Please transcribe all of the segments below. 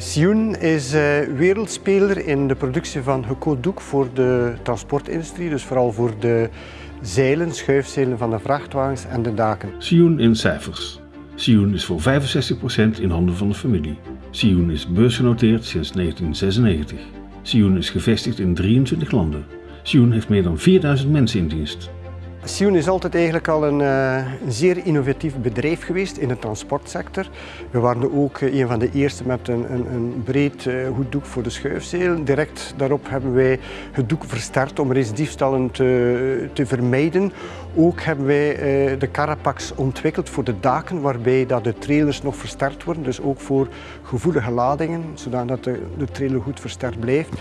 Sioen is uh, wereldspeler in de productie van gecoat voor de transportindustrie, dus vooral voor de zeilen, schuifzeilen van de vrachtwagens en de daken. Sioen in cijfers. Sioen is voor 65% in handen van de familie. Sioen is beursgenoteerd sinds 1996. Sioen is gevestigd in 23 landen. Sioen heeft meer dan 4000 mensen in dienst. Sion is altijd eigenlijk al een, uh, een, zeer innovatief bedrijf geweest in de transportsector. We waren ook uh, een van de eerste met een, een, een breed uh, goed doek voor de schuifzeel. Direct daarop hebben wij het doek versterkt om recidiefstallen te, te vermijden. Ook hebben wij de Carapax ontwikkeld voor de daken, waarbij dat de trailers nog versterkt worden. Dus ook voor gevoelige ladingen, zodat de, de trailer goed versterkt blijft.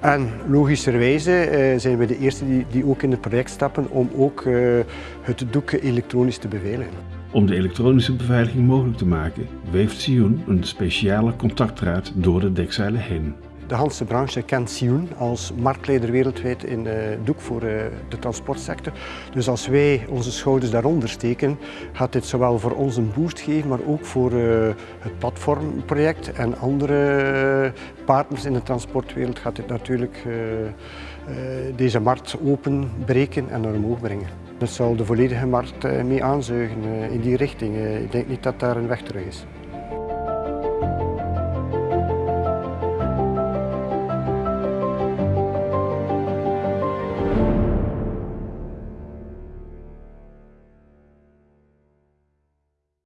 En logischerwijze uh, zijn we de eerste die, die, ook in het project stappen om ook uh, het doek elektronisch te beveiligen. Om de elektronische beveiliging mogelijk te maken, weeft Sioen een speciale contactdraad door de dekzeilen heen. De Hanse branche kent Sioen als marktleider wereldwijd in de doek voor eh, de transportsector. Dus als wij onze schouders daaronder steken, gaat dit zowel voor ons een boost geven, maar ook voor eh, het platformproject en andere partners in de transportwereld gaat dit natuurlijk eh, deze markt openbreken en naar omhoog brengen. Dat zal de volledige markt mee aanzuigen in die richting. Ik denk niet dat daar een weg terug is.